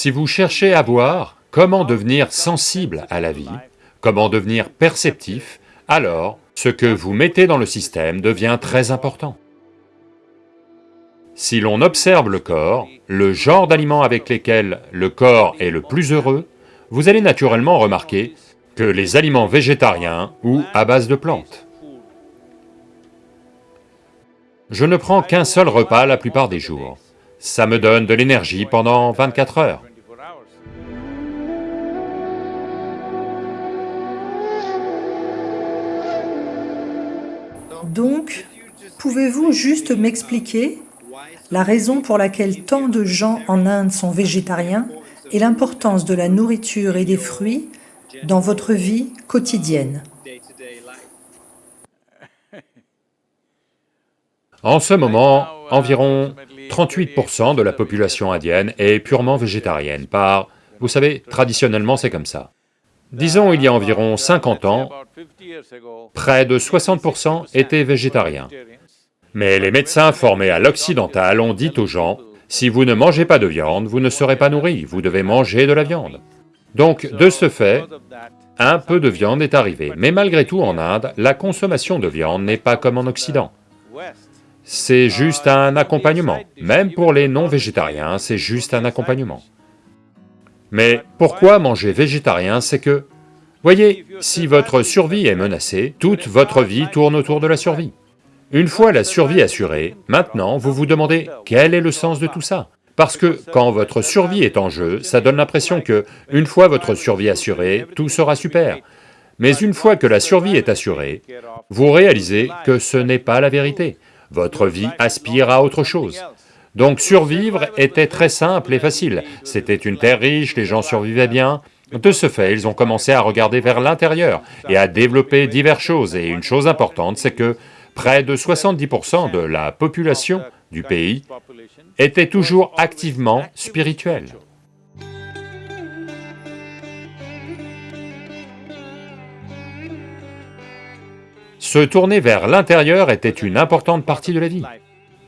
Si vous cherchez à voir comment devenir sensible à la vie, comment devenir perceptif, alors ce que vous mettez dans le système devient très important. Si l'on observe le corps, le genre d'aliments avec lesquels le corps est le plus heureux, vous allez naturellement remarquer que les aliments végétariens ou à base de plantes. Je ne prends qu'un seul repas la plupart des jours. Ça me donne de l'énergie pendant 24 heures. Donc, pouvez-vous juste m'expliquer la raison pour laquelle tant de gens en Inde sont végétariens et l'importance de la nourriture et des fruits dans votre vie quotidienne? En ce moment, environ 38% de la population indienne est purement végétarienne par... Vous savez, traditionnellement c'est comme ça. Disons il y a environ 50 ans, près de 60% étaient végétariens. Mais les médecins formés à l'occidental ont dit aux gens, si vous ne mangez pas de viande, vous ne serez pas nourris, vous devez manger de la viande. Donc, de ce fait, un peu de viande est arrivé, mais malgré tout en Inde, la consommation de viande n'est pas comme en Occident. C'est juste un accompagnement, même pour les non-végétariens, c'est juste un accompagnement. Mais pourquoi manger végétarien, c'est que, voyez, si votre survie est menacée, toute votre vie tourne autour de la survie. Une fois la survie assurée, maintenant vous vous demandez quel est le sens de tout ça? Parce que quand votre survie est en jeu, ça donne l'impression que, une fois votre survie assurée, tout sera super. Mais une fois que la survie est assurée, vous réalisez que ce n'est pas la vérité. Votre vie aspire à autre chose. Donc survivre était très simple et facile. C'était une terre riche, les gens survivaient bien. De ce fait, ils ont commencé à regarder vers l'intérieur et à développer diverses choses. Et une chose importante, c'est que près de 70% de la population du pays était toujours activement spirituelle. Se tourner vers l'intérieur était une importante partie de la vie.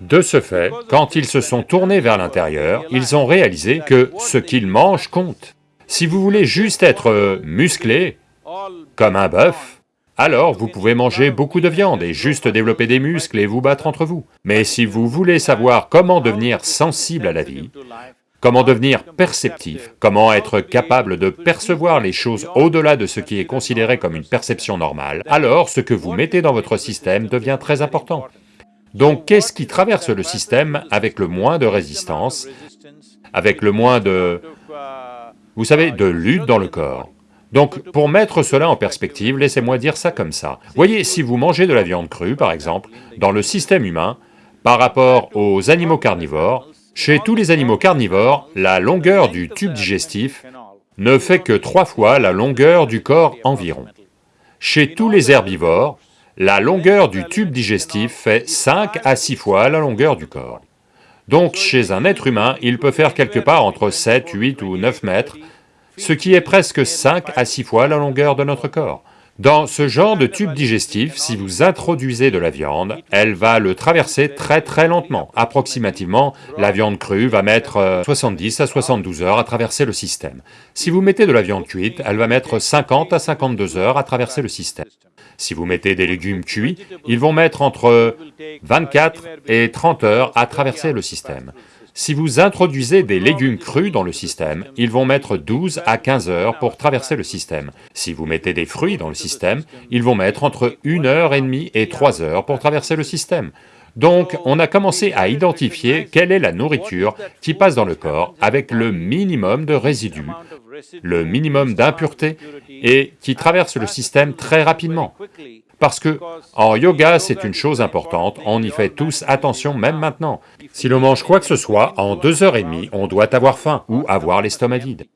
De ce fait, quand ils se sont tournés vers l'intérieur, ils ont réalisé que ce qu'ils mangent compte. Si vous voulez juste être musclé, comme un bœuf, alors vous pouvez manger beaucoup de viande et juste développer des muscles et vous battre entre vous. Mais si vous voulez savoir comment devenir sensible à la vie, comment devenir perceptif, comment être capable de percevoir les choses au-delà de ce qui est considéré comme une perception normale, alors ce que vous mettez dans votre système devient très important. Donc qu'est-ce qui traverse le système avec le moins de résistance, avec le moins de... vous savez, de lutte dans le corps? Donc, pour mettre cela en perspective, laissez-moi dire ça comme ça. Voyez, si vous mangez de la viande crue, par exemple, dans le système humain, par rapport aux animaux carnivores, chez tous les animaux carnivores, la longueur du tube digestif ne fait que trois fois la longueur du corps environ. Chez tous les herbivores, la longueur du tube digestif fait 5 à 6 fois la longueur du corps. Donc chez un être humain, il peut faire quelque part entre 7, 8 ou 9 mètres, ce qui est presque 5 à 6 fois la longueur de notre corps. Dans ce genre de tube digestif, si vous introduisez de la viande, elle va le traverser très très lentement. Approximativement, la viande crue va mettre 70 euh, à 72 heures à traverser le système. Si vous mettez de la viande cuite, elle va mettre 50 à 52 heures à traverser le système. Si vous mettez des légumes cuits, ils vont mettre entre 24 et 30 heures à traverser le système. Si vous introduisez des légumes crus dans le système, ils vont mettre 12 à 15 heures pour traverser le système. Si vous mettez des fruits dans le système, ils vont mettre entre 1 heure et demie et 3 heures pour traverser le système. Donc, on a commencé à identifier quelle est la nourriture qui passe dans le corps avec le minimum de résidus, le minimum d'impuretés et qui traverse le système très rapidement. Parce que en yoga, c'est une chose importante, on y fait tous attention même maintenant. Si l'on mange quoi que ce soit, en deux heures et demie, on doit avoir faim ou avoir l'estomac vide.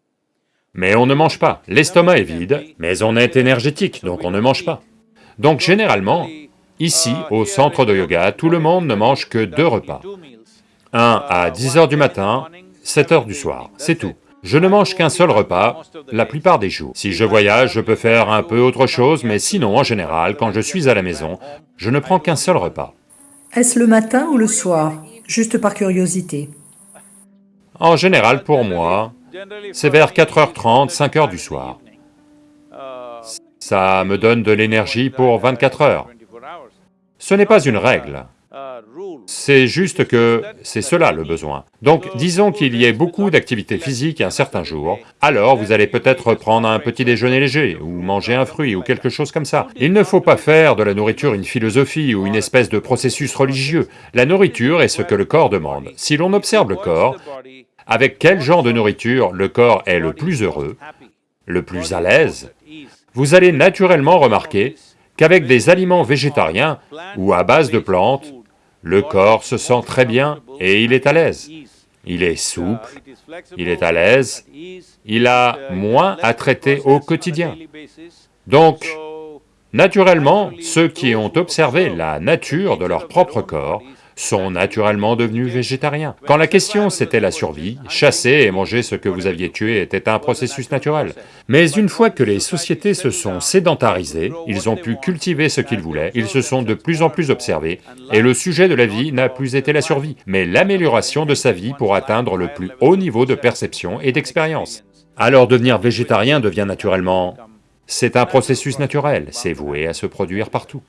Mais on ne mange pas, l'estomac est vide, mais on est énergétique, donc on ne mange pas. Donc généralement, ici, au centre de yoga, tout le monde ne mange que deux repas. Un à 10 heures du matin, 7 heures du soir, c'est tout. Je ne mange qu'un seul repas la plupart des jours. Si je voyage, je peux faire un peu autre chose, mais sinon, en général, quand je suis à la maison, je ne prends qu'un seul repas. Est-ce le matin ou le soir? Juste par curiosité. En général, pour moi, c'est vers 4h30, 5h du soir. Ça me donne de l'énergie pour 24 heures. Ce n'est pas une règle, c'est juste que c'est cela le besoin. Donc disons qu'il y ait beaucoup d'activités physiques un certain jour, alors vous allez peut-être prendre un petit déjeuner léger, ou manger un fruit, ou quelque chose comme ça. Il ne faut pas faire de la nourriture une philosophie ou une espèce de processus religieux. La nourriture est ce que le corps demande. Si l'on observe le corps, avec quel genre de nourriture le corps est le plus heureux, le plus à l'aise, vous allez naturellement remarquer qu'avec des aliments végétariens ou à base de plantes, le corps se sent très bien et il est à l'aise. Il est souple, il est à l'aise, il a moins à traiter au quotidien. Donc, naturellement, ceux qui ont observé la nature de leur propre corps sont naturellement devenus végétariens. Quand la question c'était la survie, chasser et manger ce que vous aviez tué était un processus naturel. Mais une fois que les sociétés se sont sédentarisées, ils ont pu cultiver ce qu'ils voulaient, ils se sont de plus en plus observés, et le sujet de la vie n'a plus été la survie, mais l'amélioration de sa vie pour atteindre le plus haut niveau de perception et d'expérience. Alors devenir végétarien devient naturellement... C'est un processus naturel, c'est voué à se produire partout.